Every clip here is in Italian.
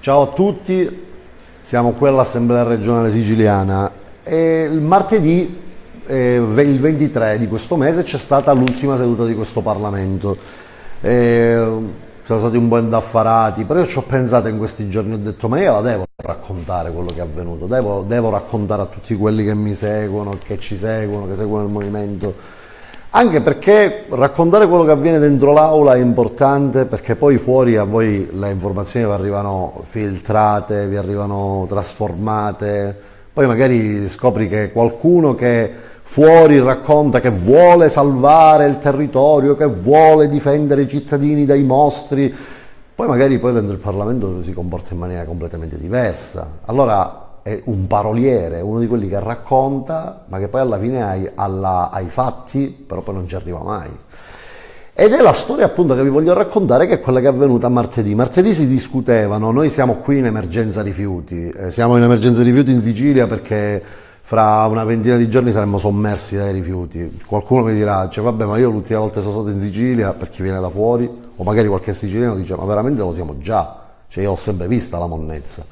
Ciao a tutti, siamo qui all'Assemblea regionale siciliana e il martedì, eh, il 23 di questo mese, c'è stata l'ultima seduta di questo Parlamento. Eh, sono stati un po' indaffarati, però io ci ho pensato in questi giorni, ho detto ma io la devo raccontare quello che è avvenuto, devo, devo raccontare a tutti quelli che mi seguono, che ci seguono, che seguono il movimento anche perché raccontare quello che avviene dentro l'aula è importante perché poi fuori a voi le informazioni vi arrivano filtrate, vi arrivano trasformate, poi magari scopri che qualcuno che fuori racconta che vuole salvare il territorio, che vuole difendere i cittadini dai mostri, poi magari poi dentro il Parlamento si comporta in maniera completamente diversa. Allora è un paroliere, uno di quelli che racconta, ma che poi alla fine ai, alla, ai fatti, però poi non ci arriva mai. Ed è la storia appunto che vi voglio raccontare che è quella che è avvenuta martedì. Martedì si discutevano, noi siamo qui in emergenza rifiuti, eh, siamo in emergenza rifiuti in Sicilia perché fra una ventina di giorni saremmo sommersi dai rifiuti. Qualcuno mi dirà, cioè, vabbè ma io l'ultima volta sono stato in Sicilia per chi viene da fuori, o magari qualche siciliano dice ma veramente lo siamo già, cioè io ho sempre vista la monnezza.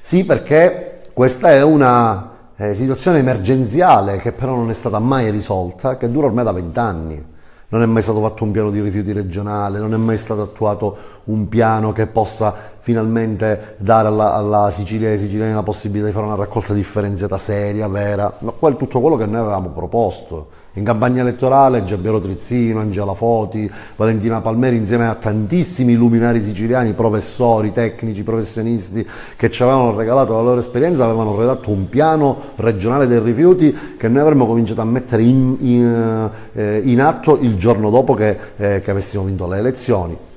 Sì perché questa è una eh, situazione emergenziale che però non è stata mai risolta, che dura ormai da vent'anni. Non è mai stato fatto un piano di rifiuti regionale, non è mai stato attuato un piano che possa finalmente dare alla, alla Sicilia e ai siciliani la possibilità di fare una raccolta differenziata seria, vera, ma tutto quello che noi avevamo proposto. In campagna elettorale Giampiero Trizzino, Angela Foti, Valentina Palmeri insieme a tantissimi luminari siciliani, professori, tecnici, professionisti che ci avevano regalato la loro esperienza, avevano redatto un piano regionale dei rifiuti che noi avremmo cominciato a mettere in, in, eh, in atto il giorno dopo che, eh, che avessimo vinto le elezioni.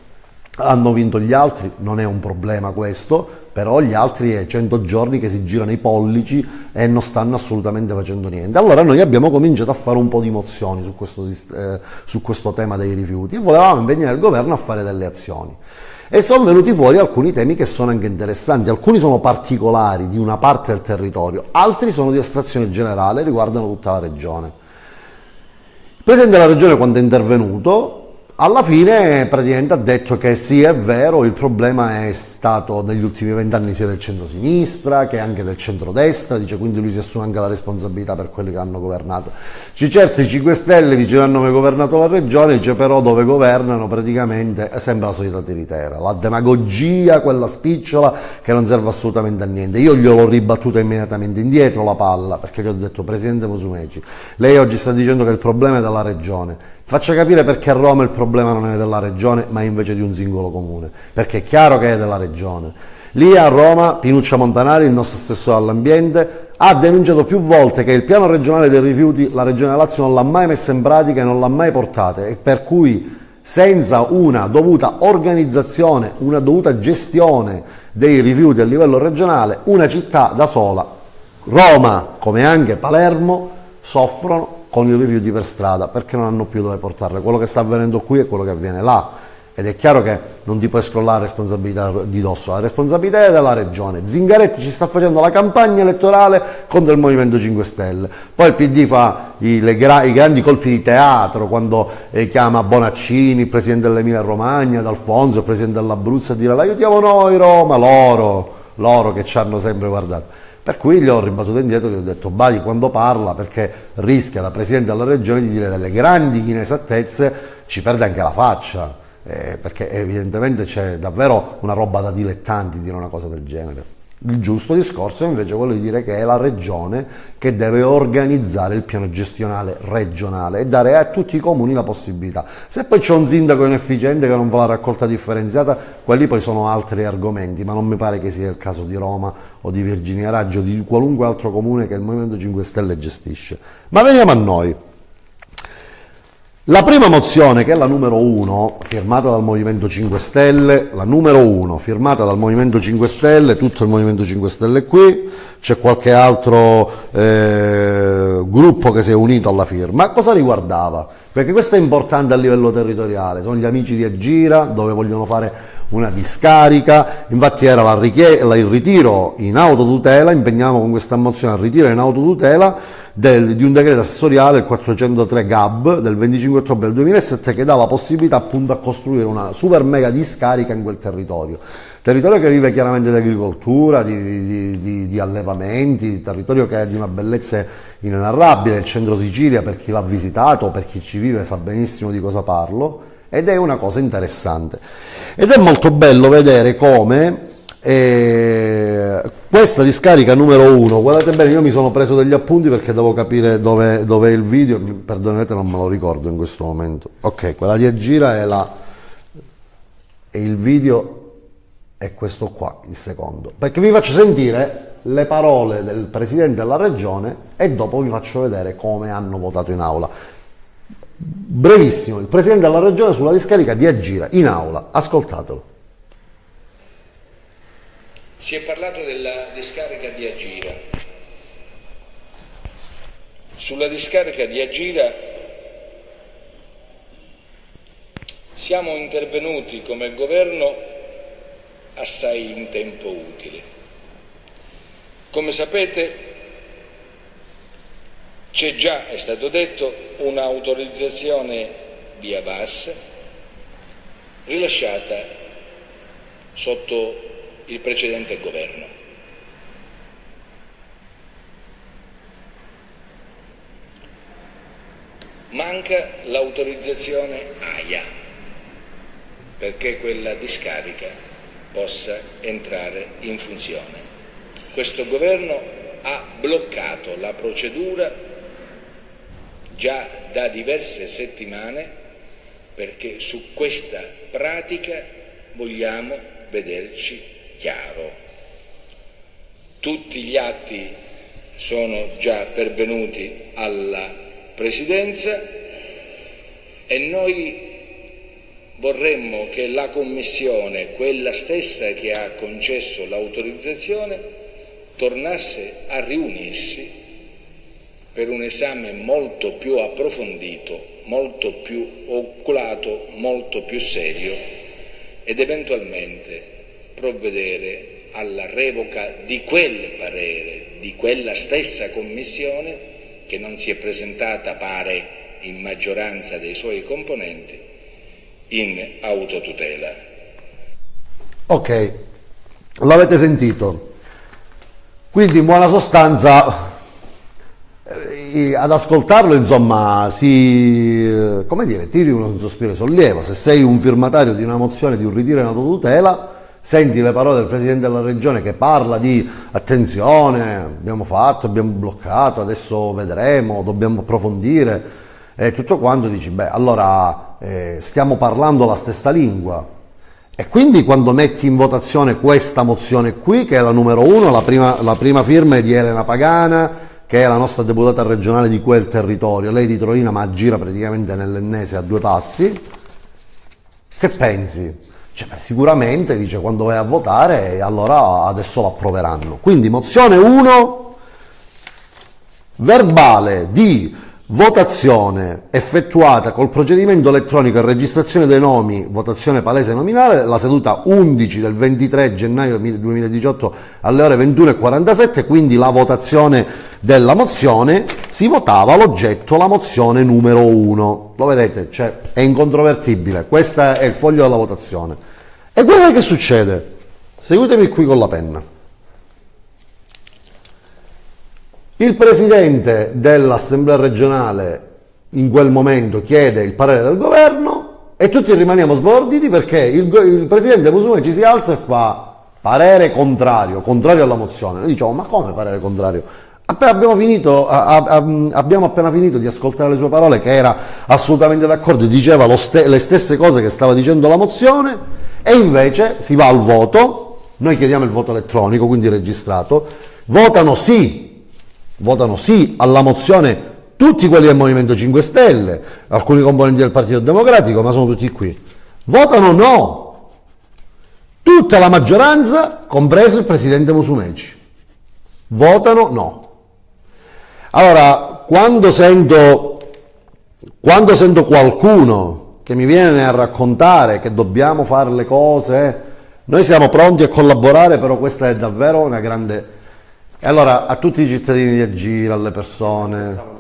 Hanno vinto gli altri, non è un problema questo, però gli altri è 100 giorni che si girano i pollici e non stanno assolutamente facendo niente. Allora noi abbiamo cominciato a fare un po' di mozioni su questo, eh, su questo tema dei rifiuti e volevamo impegnare il governo a fare delle azioni. E sono venuti fuori alcuni temi che sono anche interessanti, alcuni sono particolari di una parte del territorio, altri sono di estrazione generale, riguardano tutta la regione. Il Presidente della Regione quando è intervenuto alla fine praticamente ha detto che sì è vero, il problema è stato negli ultimi vent'anni sia del centro-sinistra che anche del centro-destra, dice quindi lui si assume anche la responsabilità per quelli che hanno governato. Dice certo i 5 Stelle dice hanno mai governato la regione, dice però dove governano praticamente sembra la solita tiritera, la demagogia, quella spicciola che non serve assolutamente a niente. Io gliel'ho ribattuta immediatamente indietro la palla perché gli ho detto Presidente Musumeci, lei oggi sta dicendo che il problema è della regione, Faccia capire perché a Roma il problema non è della regione, ma invece di un singolo comune, perché è chiaro che è della regione. Lì a Roma, Pinuccia Montanari, il nostro stesso all'ambiente, ha denunciato più volte che il piano regionale dei rifiuti la Regione Lazio non l'ha mai messo in pratica e non l'ha mai portata e per cui senza una dovuta organizzazione, una dovuta gestione dei rifiuti a livello regionale, una città da sola, Roma come anche Palermo, soffrono con i rifiuti per strada perché non hanno più dove portarle. Quello che sta avvenendo qui è quello che avviene là ed è chiaro che non ti puoi scrollare la responsabilità di dosso, la responsabilità è della regione. Zingaretti ci sta facendo la campagna elettorale contro il Movimento 5 Stelle, poi il PD fa i, gra i grandi colpi di teatro quando eh, chiama Bonaccini, il presidente dell'Emilia Romagna, D'Alfonso, il presidente dell'Abruzzo a dire l'aiutiamo noi Roma, loro, loro che ci hanno sempre guardato. Per cui gli ho ribattuto indietro e gli ho detto Badi quando parla perché rischia la Presidente della Regione di dire delle grandi inesattezze, ci perde anche la faccia, eh, perché evidentemente c'è davvero una roba da dilettanti dire una cosa del genere. Il giusto discorso è invece quello di dire che è la regione che deve organizzare il piano gestionale regionale e dare a tutti i comuni la possibilità. Se poi c'è un sindaco inefficiente che non fa la raccolta differenziata, quelli poi sono altri argomenti, ma non mi pare che sia il caso di Roma o di Virginia Raggio o di qualunque altro comune che il Movimento 5 Stelle gestisce. Ma veniamo a noi. La prima mozione, che è la numero 1, firmata dal Movimento 5 Stelle, la numero 1, firmata dal Movimento 5 Stelle, tutto il Movimento 5 Stelle qui, c'è qualche altro eh, gruppo che si è unito alla firma. Cosa riguardava? Perché questo è importante a livello territoriale, sono gli amici di Agira, dove vogliono fare una discarica, infatti era la il ritiro in autotutela, impegniamo con questa mozione al ritiro in autotutela del, di un decreto assessoriale, il 403 GAB del 25 ottobre del 2007, che dà la possibilità appunto a costruire una super mega discarica in quel territorio. Territorio che vive chiaramente di agricoltura, di, di, di, di allevamenti, territorio che è di una bellezza inenarrabile, il centro Sicilia per chi l'ha visitato, per chi ci vive sa benissimo di cosa parlo, ed è una cosa interessante. Ed è molto bello vedere come eh, questa discarica numero uno, guardate bene, io mi sono preso degli appunti perché devo capire dove, dove è il video, perdonate non me lo ricordo in questo momento. Ok, quella di Agira è la... e il video è questo qua, il secondo. Perché vi faccio sentire le parole del Presidente della Regione e dopo vi faccio vedere come hanno votato in aula. Brevissimo, il Presidente della Regione sulla discarica di Agira, in aula, ascoltatelo. Si è parlato della discarica di Agira. Sulla discarica di Agira siamo intervenuti come governo assai in tempo utile. Come sapete c'è già, è stato detto, un'autorizzazione via VAS rilasciata sotto il precedente governo. Manca l'autorizzazione AIA perché quella discarica possa entrare in funzione. Questo governo ha bloccato la procedura già da diverse settimane perché su questa pratica vogliamo vederci chiaro. Tutti gli atti sono già pervenuti alla Presidenza e noi vorremmo che la Commissione, quella stessa che ha concesso l'autorizzazione, tornasse a riunirsi per un esame molto più approfondito, molto più oculato, molto più serio ed eventualmente provvedere alla revoca di quel parere, di quella stessa Commissione che non si è presentata, pare, in maggioranza dei suoi componenti, in autotutela. Ok, l'avete sentito. Quindi in buona sostanza eh, ad ascoltarlo insomma si eh, come dire tiri uno sospiro di sollievo se sei un firmatario di una mozione di un ritiro in autotutela senti le parole del Presidente della Regione che parla di attenzione, abbiamo fatto, abbiamo bloccato, adesso vedremo, dobbiamo approfondire e tutto quanto, dici beh allora eh, stiamo parlando la stessa lingua e quindi quando metti in votazione questa mozione qui, che è la numero uno, la prima, la prima firma è di Elena Pagana, che è la nostra deputata regionale di quel territorio, lei di Torino ma gira praticamente nell'ennese a due passi, che pensi? Cioè, beh, sicuramente dice quando vai a votare allora adesso lo approveranno. Quindi mozione 1, verbale di votazione effettuata col procedimento elettronico e registrazione dei nomi, votazione palese nominale, la seduta 11 del 23 gennaio 2018 alle ore 21.47, quindi la votazione della mozione, si votava l'oggetto, la mozione numero 1. Lo vedete, cioè, è incontrovertibile, questo è il foglio della votazione. E guardate che succede, seguitemi qui con la penna. Il presidente dell'assemblea regionale in quel momento chiede il parere del governo e tutti rimaniamo sborditi perché il, il presidente Musumeci ci si alza e fa parere contrario, contrario alla mozione. Noi diciamo ma come parere contrario? Abbiamo, finito, abbiamo, appena finito di ascoltare le sue parole che era assolutamente d'accordo, diceva le stesse cose che stava dicendo la mozione e invece si va al voto, noi chiediamo il voto elettronico, quindi registrato, votano sì votano sì alla mozione tutti quelli del Movimento 5 Stelle, alcuni componenti del Partito Democratico, ma sono tutti qui. Votano no. Tutta la maggioranza, compreso il Presidente Musumeci. Votano no. Allora, quando sento, quando sento qualcuno che mi viene a raccontare che dobbiamo fare le cose, noi siamo pronti a collaborare, però questa è davvero una grande E allora a tutti i cittadini di Agira, alle persone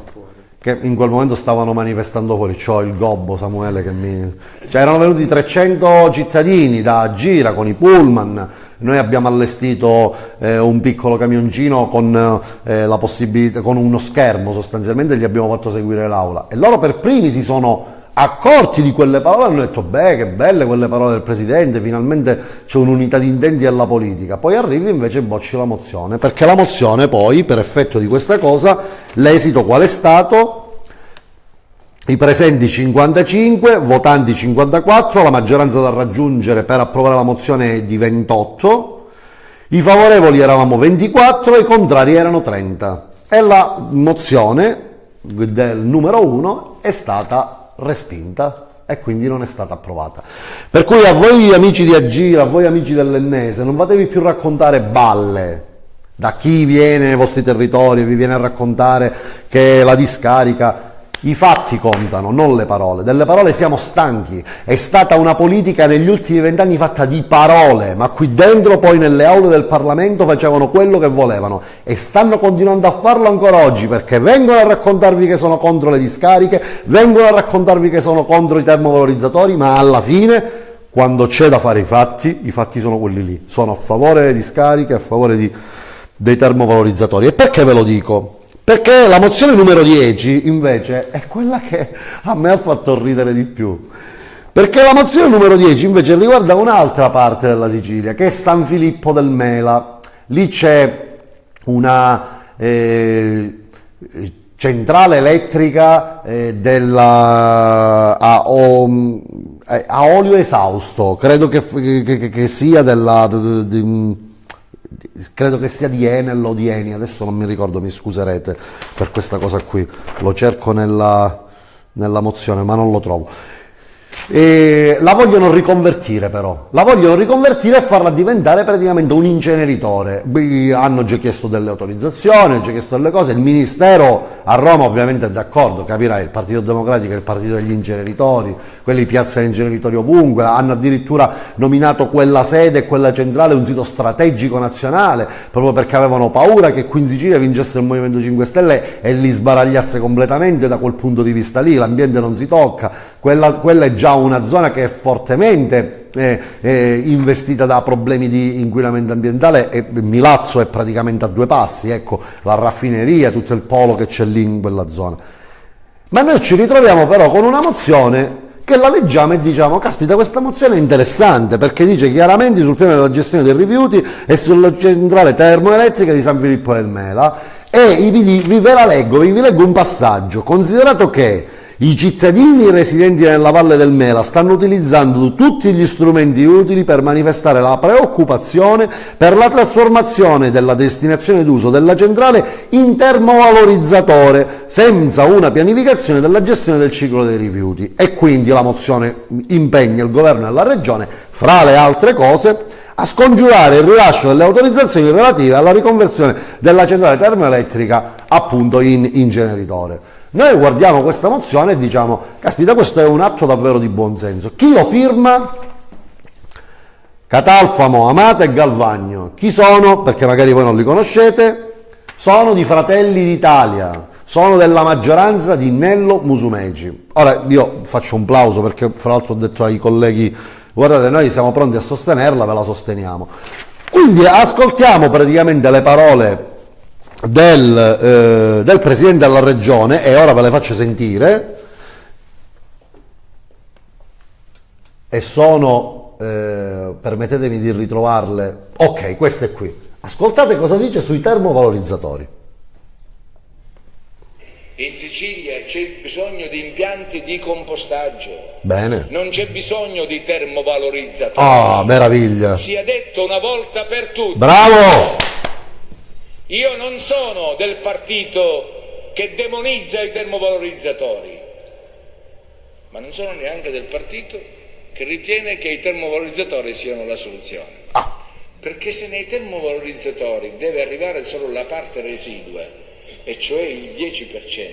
che in quel momento stavano manifestando fuori, c'ho il gobbo Samuele che mi... Cioè erano venuti 300 cittadini da Agira con i pullman, noi abbiamo allestito eh, un piccolo camioncino con, eh, la possibilità, con uno schermo sostanzialmente, gli abbiamo fatto seguire l'aula e loro per primi si sono accorti di quelle parole hanno detto beh che belle quelle parole del Presidente, finalmente c'è un'unità di intenti alla politica, poi arrivi invece e bocci la mozione, perché la mozione poi per effetto di questa cosa l'esito qual è stato? I presenti 55, votanti 54, la maggioranza da raggiungere per approvare la mozione è di 28, i favorevoli eravamo 24 e i contrari erano 30 e la mozione del numero 1 è stata respinta e quindi non è stata approvata. Per cui a voi amici di Agira, a voi amici dell'Ennese, non fatevi più raccontare balle da chi viene nei vostri territori vi viene a raccontare che la discarica i fatti contano, non le parole. Delle parole siamo stanchi. È stata una politica negli ultimi vent'anni fatta di parole, ma qui dentro poi nelle aule del Parlamento facevano quello che volevano e stanno continuando a farlo ancora oggi perché vengono a raccontarvi che sono contro le discariche, vengono a raccontarvi che sono contro i termovalorizzatori, ma alla fine quando c'è da fare i fatti, i fatti sono quelli lì. Sono a favore delle discariche, a favore di, dei termovalorizzatori. E perché ve lo dico? Perché la mozione numero 10 invece è quella che a me ha fatto ridere di più. Perché la mozione numero 10 invece riguarda un'altra parte della Sicilia, che è San Filippo del Mela. Lì c'è una eh, centrale elettrica eh, della, a, o, a, olio esausto, credo che, che, che sia della... De, de, credo che sia di Enel o di Eni, adesso non mi ricordo, mi scuserete per questa cosa qui, lo cerco nella, nella mozione ma non lo trovo. E la vogliono riconvertire però, la vogliono riconvertire e farla diventare praticamente un inceneritore. Hanno già chiesto delle autorizzazioni, hanno già chiesto delle cose, il Ministero a Roma ovviamente è d'accordo, capirai, il Partito Democratico è il partito degli inceneritori, quelli piazzano inceneritori ovunque, hanno addirittura nominato quella sede e quella centrale un sito strategico nazionale, proprio perché avevano paura che qui in Sicilia vincesse il Movimento 5 Stelle e li sbaragliasse completamente da quel punto di vista lì, l'ambiente non si tocca, quella, quella è già una zona che è fortemente eh, eh, investita da problemi di inquinamento ambientale e Milazzo è praticamente a due passi, ecco, la raffineria, tutto il polo che c'è lì in quella zona. Ma noi ci ritroviamo però con una mozione che la leggiamo e diciamo, caspita questa mozione è interessante perché dice chiaramente sul piano della gestione dei rifiuti e sulla centrale termoelettrica di San Filippo del Mela e vi, vi, ve la leggo, vi, vi leggo un passaggio, considerato che i cittadini residenti nella Valle del Mela stanno utilizzando tutti gli strumenti utili per manifestare la preoccupazione per la trasformazione della destinazione d'uso della centrale in termovalorizzatore senza una pianificazione della gestione del ciclo dei rifiuti e quindi la mozione impegna il governo e la regione, fra le altre cose, a scongiurare il rilascio delle autorizzazioni relative alla riconversione della centrale termoelettrica appunto in inceneritore. Noi guardiamo questa mozione e diciamo, caspita questo è un atto davvero di buonsenso. Chi lo firma? Catalfamo, Amata e Galvagno. Chi sono? Perché magari voi non li conoscete. Sono di Fratelli d'Italia, sono della maggioranza di Nello Musumeci. Ora io faccio un plauso perché fra l'altro ho detto ai colleghi guardate noi siamo pronti a sostenerla, ve la sosteniamo. Quindi ascoltiamo praticamente le parole del, eh, del Presidente della Regione, e ora ve le faccio sentire, e sono, eh, permettetemi di ritrovarle, ok, queste qui. Ascoltate cosa dice sui termovalorizzatori. In Sicilia c'è bisogno di impianti di compostaggio. Bene. Non c'è bisogno di termovalorizzatori. Ah, meraviglia. Sia detto una volta per tutte. Bravo! Io non sono del partito che demonizza i termovalorizzatori, ma non sono neanche del partito che ritiene che i termovalorizzatori siano la soluzione. Perché se nei termovalorizzatori deve arrivare solo la parte residua, e cioè il 10%,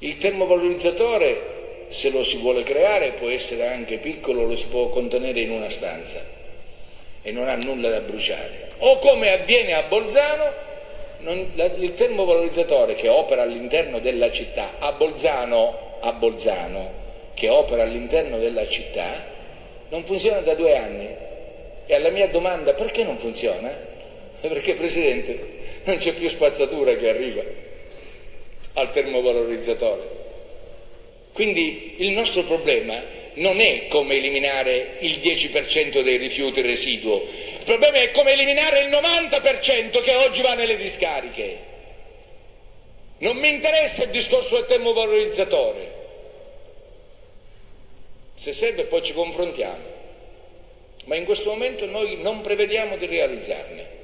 il termovalorizzatore, se lo si vuole creare, può essere anche piccolo, lo si può contenere in una stanza e non ha nulla da bruciare o come avviene a Bolzano, non, la, il termovalorizzatore che opera all'interno della città, a Bolzano, a Bolzano, che opera all'interno della città, non funziona da due anni. E alla mia domanda perché non funziona? Perché Presidente non c'è più spazzatura che arriva al termovalorizzatore. Quindi il nostro problema non è come eliminare il 10% dei rifiuti residuo, il problema è come eliminare il 90% che oggi va nelle discariche. Non mi interessa il discorso del termovalorizzatore. Se serve poi ci confrontiamo, ma in questo momento noi non prevediamo di realizzarne.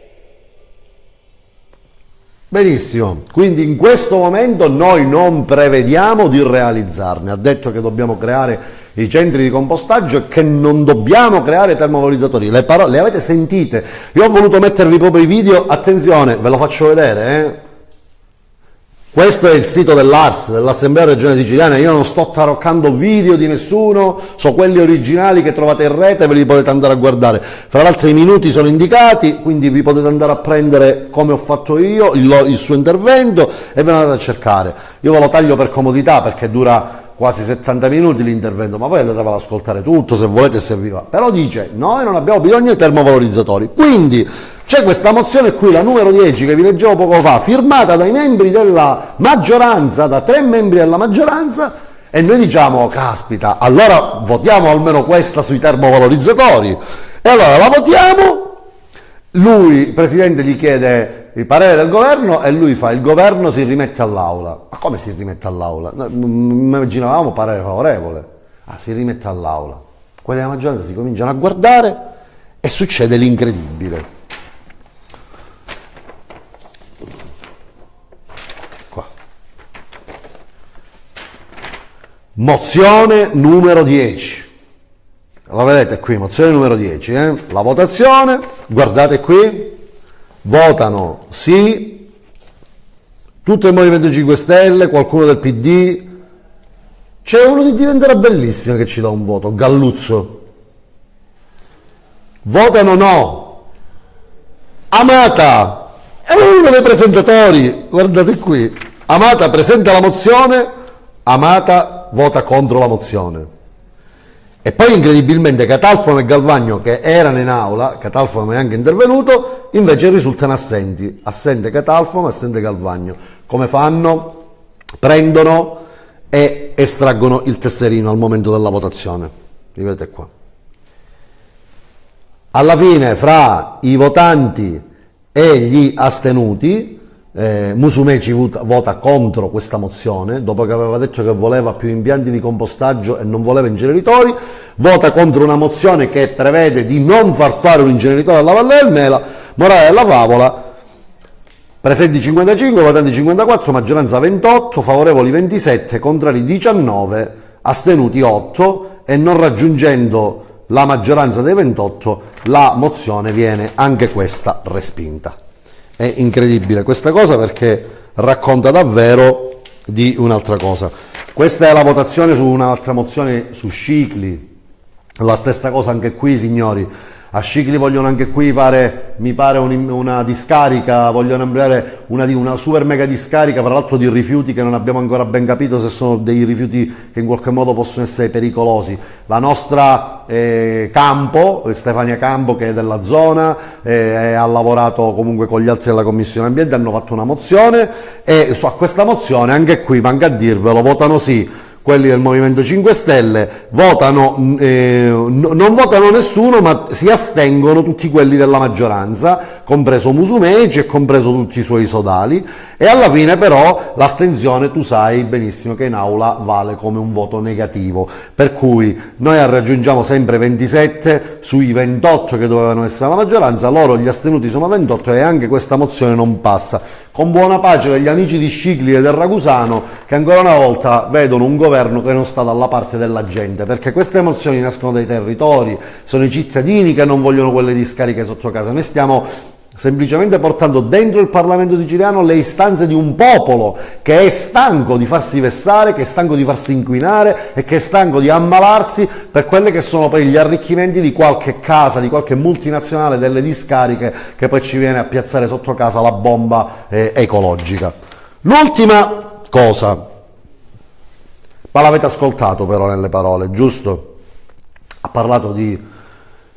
Benissimo, quindi in questo momento noi non prevediamo di realizzarne, ha detto che dobbiamo creare i centri di compostaggio e che non dobbiamo creare termovalorizzatori, le, parole, le avete sentite, io ho voluto mettervi proprio i video, attenzione, ve lo faccio vedere, eh? Questo è il sito dell'ARS, dell'Assemblea Regionale Siciliana, io non sto taroccando video di nessuno, so quelli originali che trovate in rete, ve li potete andare a guardare. Fra l'altro i minuti sono indicati, quindi vi potete andare a prendere come ho fatto io il, il suo intervento e ve lo andate a cercare. Io ve lo taglio per comodità perché dura quasi 70 minuti l'intervento, ma poi andatevelo ad ascoltare tutto se volete se vi va. Però dice, noi non abbiamo bisogno di termovalorizzatori, quindi c'è questa mozione qui, la numero 10 che vi leggevo poco fa, firmata dai membri della maggioranza, da tre membri della maggioranza, e noi diciamo, caspita, allora votiamo almeno questa sui termovalorizzatori. E allora la votiamo, lui, il Presidente, gli chiede il parere del governo e lui fa, il governo si rimette all'aula. Ma come si rimette all'aula? Immaginavamo parere favorevole. Ah, si rimette all'aula. Quelli della maggioranza si cominciano a guardare e succede l'incredibile. Mozione numero 10. La vedete qui, mozione numero 10. Eh? La votazione, guardate qui, votano sì, tutto il Movimento 5 Stelle, qualcuno del PD. C'è uno che diventerà bellissimo che ci dà un voto, Galluzzo. Votano no. Amata, è uno dei presentatori, guardate qui. Amata presenta la mozione, Amata vota contro la mozione. E poi incredibilmente Catalfano e Galvagno, che erano in aula, Catalfano è anche intervenuto, invece risultano assenti. Assente Catalfano, assente Galvagno. Come fanno? Prendono e estraggono il tesserino al momento della votazione. Li vedete qua. Alla fine, fra i votanti e gli astenuti, eh, Musumeci vota, vota contro questa mozione, dopo che aveva detto che voleva più impianti di compostaggio e non voleva inceneritori, vota contro una mozione che prevede di non far fare un inceneritore alla Valle del Mela, morale della favola, presenti 55, votanti 54, maggioranza 28, favorevoli 27, contrari 19, astenuti 8 e non raggiungendo la maggioranza dei 28 la mozione viene anche questa respinta. È incredibile questa cosa perché racconta davvero di un'altra cosa. Questa è la votazione su un'altra mozione su Scicli, la stessa cosa anche qui signori, a Scicli vogliono anche qui fare, mi pare, un, una discarica, vogliono ampliare una, una, super mega discarica, tra l'altro di rifiuti che non abbiamo ancora ben capito se sono dei rifiuti che in qualche modo possono essere pericolosi. La nostra eh, Campo, Stefania Campo che è della zona, eh, ha lavorato comunque con gli altri della Commissione Ambiente, hanno fatto una mozione e su a questa mozione anche qui, manca a dirvelo, votano sì quelli del Movimento 5 Stelle, votano, eh, non votano nessuno ma si astengono tutti quelli della maggioranza, compreso Musumeci e compreso tutti i suoi sodali. E alla fine però l'astensione tu sai benissimo che in aula vale come un voto negativo, per cui noi raggiungiamo sempre 27 sui 28 che dovevano essere la maggioranza, loro gli astenuti sono 28 e anche questa mozione non passa, con buona pace degli amici di Scicli e del Ragusano che ancora una volta vedono un governo che non sta dalla parte della gente, perché queste mozioni nascono dai territori, sono i cittadini che non vogliono quelle discariche sotto casa, noi stiamo semplicemente portando dentro il Parlamento siciliano le istanze di un popolo che è stanco di farsi vessare, che è stanco di farsi inquinare e che è stanco di ammalarsi per quelli che sono poi gli arricchimenti di qualche casa, di qualche multinazionale delle discariche che poi ci viene a piazzare sotto casa la bomba eh, ecologica. L'ultima cosa, ma l'avete ascoltato però nelle parole, giusto? Ha parlato di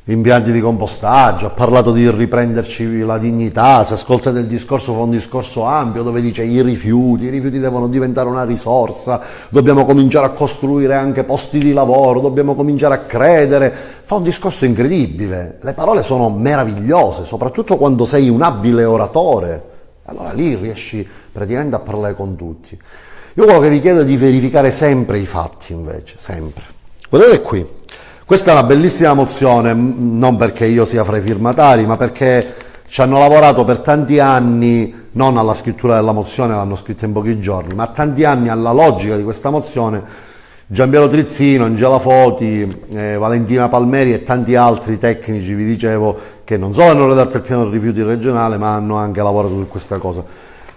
impianti di compostaggio, ha parlato di riprenderci la dignità, se ascoltate il discorso fa un discorso ampio dove dice i rifiuti, i rifiuti devono diventare una risorsa, dobbiamo cominciare a costruire anche posti di lavoro, dobbiamo cominciare a credere, fa un discorso incredibile, le parole sono meravigliose, soprattutto quando sei un abile oratore, allora lì riesci praticamente a parlare con tutti. Io quello che vi chiedo è di verificare sempre i fatti invece, sempre. Guardate qui, questa è una bellissima mozione, non perché io sia fra i firmatari, ma perché ci hanno lavorato per tanti anni, non alla scrittura della mozione, l'hanno scritta in pochi giorni, ma tanti anni alla logica di questa mozione. Giampiero Trizzino, Angela Foti, eh, Valentina Palmeri e tanti altri tecnici, vi dicevo, che non solo hanno redatto il piano rifiuti regionale, ma hanno anche lavorato su questa cosa.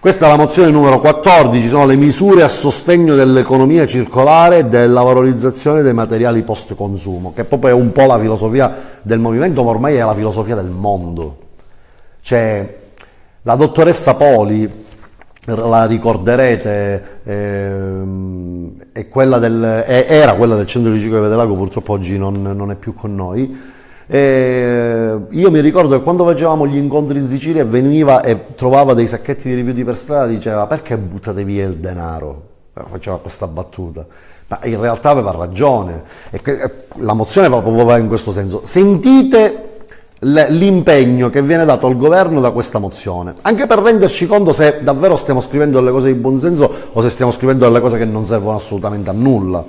Questa è la mozione numero 14, sono le misure a sostegno dell'economia circolare e della valorizzazione dei materiali post consumo, che proprio è un po' la filosofia del movimento, ma ormai è la filosofia del mondo. Cioè, la dottoressa Poli, la ricorderete, ehm, quella del, era quella del centro di riciclo di Vedelago, purtroppo oggi non, non è più con noi, e io mi ricordo che quando facevamo gli incontri in Sicilia veniva e trovava dei sacchetti di rifiuti per strada diceva perché buttate via il denaro? Eh, faceva questa battuta. Ma in realtà aveva ragione. E eh, la mozione proprio va in questo senso. Sentite l'impegno che viene dato al governo da questa mozione, anche per renderci conto se davvero stiamo scrivendo delle cose di buonsenso o se stiamo scrivendo delle cose che non servono assolutamente a nulla.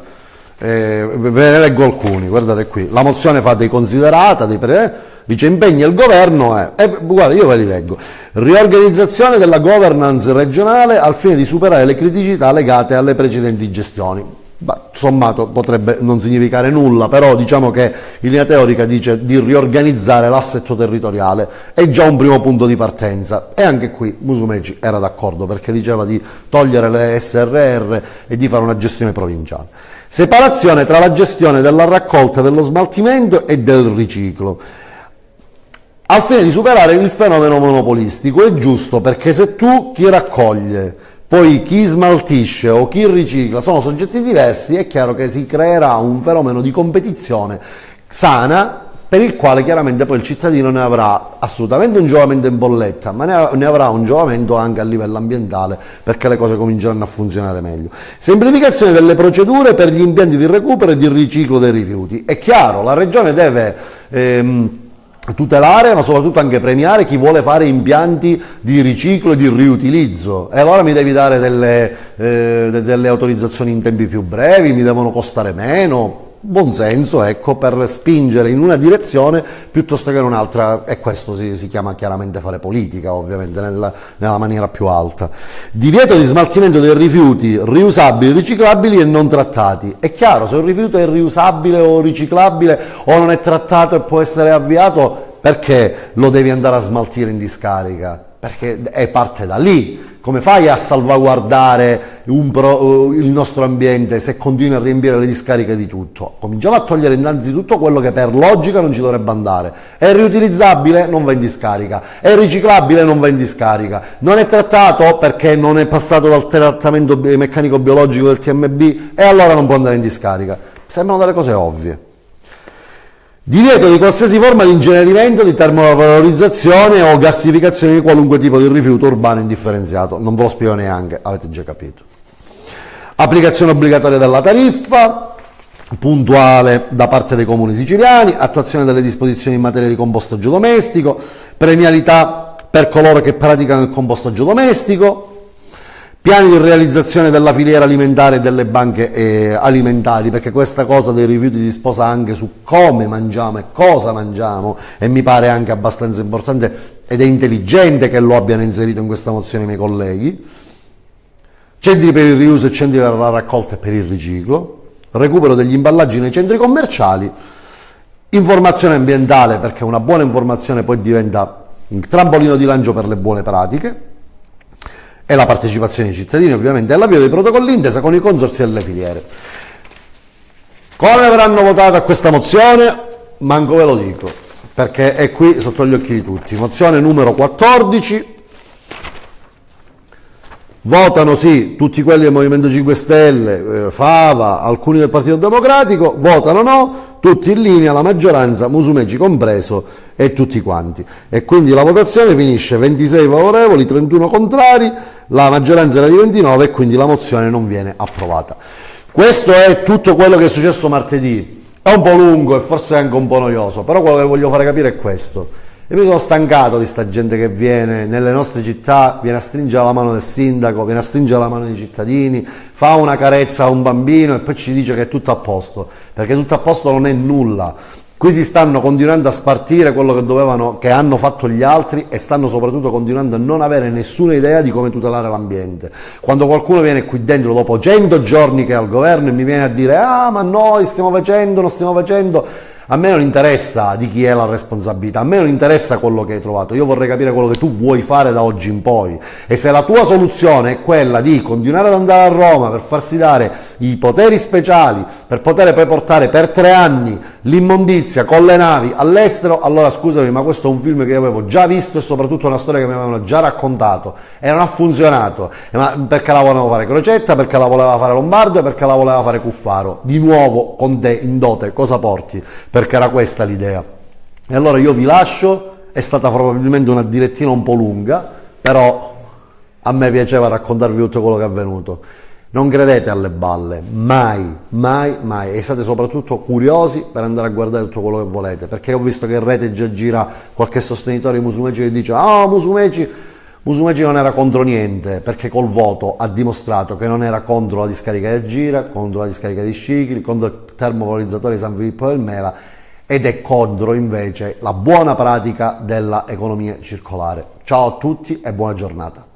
Eh, ve ne leggo alcuni, guardate qui. La mozione fa dei considerata, dei pre, dice impegna il governo, eh, eh, guarda io ve li leggo. Riorganizzazione della governance regionale al fine di superare le criticità legate alle precedenti gestioni. Bah, sommato potrebbe non significare nulla, però diciamo che in linea teorica dice di riorganizzare l'assetto territoriale, è già un primo punto di partenza e anche qui Musumeci era d'accordo perché diceva di togliere le SRR e di fare una gestione provinciale. Separazione tra la gestione della raccolta, dello smaltimento e del riciclo. Al fine di superare il fenomeno monopolistico è giusto perché se tu chi raccoglie, poi chi smaltisce o chi ricicla sono soggetti diversi, è chiaro che si creerà un fenomeno di competizione sana per il quale chiaramente poi il cittadino ne avrà assolutamente un giovamento in bolletta, ma ne, avrà un giovamento anche a livello ambientale perché le cose cominceranno a funzionare meglio. Semplificazione delle procedure per gli impianti di recupero e di riciclo dei rifiuti. È chiaro, la Regione deve... Ehm, tutelare ma soprattutto anche premiare chi vuole fare impianti di riciclo e di riutilizzo e allora mi devi dare delle, eh, delle autorizzazioni in tempi più brevi, mi devono costare meno, buon senso ecco, per spingere in una direzione piuttosto che in un'altra e questo si, si, chiama chiaramente fare politica ovviamente nella, nella, maniera più alta. Divieto di smaltimento dei rifiuti riusabili, riciclabili e non trattati. È chiaro, se un rifiuto è riusabile o riciclabile o non è trattato e può essere avviato, perché lo devi andare a smaltire in discarica? Perché è parte da lì come fai a salvaguardare pro, il nostro ambiente se continui a riempire le discariche di tutto? Cominciamo a togliere innanzitutto quello che per logica non ci dovrebbe andare. È riutilizzabile? Non va in discarica. È riciclabile? Non va in discarica. Non è trattato perché non è passato dal trattamento meccanico-biologico del TMB? E allora non può andare in discarica. Sembrano delle cose ovvie. Divieto di qualsiasi forma di incenerimento, di termovalorizzazione o gassificazione di qualunque tipo di rifiuto urbano indifferenziato. Non ve lo spiego neanche, avete già capito. Applicazione obbligatoria della tariffa, puntuale da parte dei comuni siciliani, attuazione delle disposizioni in materia di compostaggio domestico, premialità per coloro che praticano il compostaggio domestico, Piani di realizzazione della filiera alimentare e delle banche eh, alimentari, perché questa cosa dei rifiuti si sposa anche su come mangiamo e cosa mangiamo e mi pare anche abbastanza importante ed è intelligente che lo abbiano inserito in questa mozione i miei colleghi. Centri per il riuso e centri per la raccolta e per il riciclo, recupero degli imballaggi nei centri commerciali, informazione ambientale perché una buona informazione poi diventa il trampolino di lancio per le buone pratiche e la partecipazione dei cittadini ovviamente all'avvio dei protocolli intesa con i consorsi e le filiere. Come avranno votato a questa mozione? Manco ve lo dico, perché è qui sotto gli occhi di tutti. Mozione numero 14, Votano sì tutti quelli del Movimento 5 Stelle, eh, Fava, alcuni del Partito Democratico, votano no, tutti in linea, la maggioranza, Musumeci compreso e tutti quanti. E quindi la votazione finisce 26 favorevoli, 31 contrari, la maggioranza era di 29 e quindi la mozione non viene approvata. Questo è tutto quello che è successo martedì. È un po' lungo e forse anche un po' noioso, però quello che voglio fare capire è questo e mi sono stancato di sta gente che viene nelle nostre città, viene a stringere la mano del sindaco, viene a stringere la mano dei cittadini, fa una carezza a un bambino e poi ci dice che è tutto a posto, perché tutto a posto non è nulla. Qui si stanno continuando a spartire quello che, dovevano, che hanno fatto gli altri e stanno soprattutto continuando a non avere nessuna idea di come tutelare l'ambiente. Quando qualcuno viene qui dentro dopo 100 giorni che è al governo e mi viene a dire ah ma noi stiamo facendo, non stiamo facendo, a me non interessa di chi è la responsabilità, a me non interessa quello che hai trovato, io vorrei capire quello che tu vuoi fare da oggi in poi e se la tua soluzione è quella di continuare ad andare a Roma per farsi dare i poteri speciali per poter poi portare per tre anni l'immondizia con le navi all'estero, allora scusami ma questo è un film che io avevo già visto e soprattutto una storia che mi avevano già raccontato e non ha funzionato, ma perché la voleva fare Crocetta, perché la voleva fare Lombardo e perché la voleva fare Cuffaro, di nuovo con te in dote cosa porti? Per perché era questa l'idea. E allora io vi lascio, è stata probabilmente una direttina un po' lunga, però a me piaceva raccontarvi tutto quello che è avvenuto. Non credete alle balle, mai, mai, mai, e siate soprattutto curiosi per andare a guardare tutto quello che volete, perché ho visto che in rete già gira qualche sostenitore di Musumeci che dice «Ah, oh, Musumeci, Musumeci non era contro niente perché col voto ha dimostrato che non era contro la discarica di Gira, contro la discarica di Scicli, contro il termovalorizzatore di San Filippo del Mela ed è contro invece la buona pratica dell'economia circolare. Ciao a tutti e buona giornata.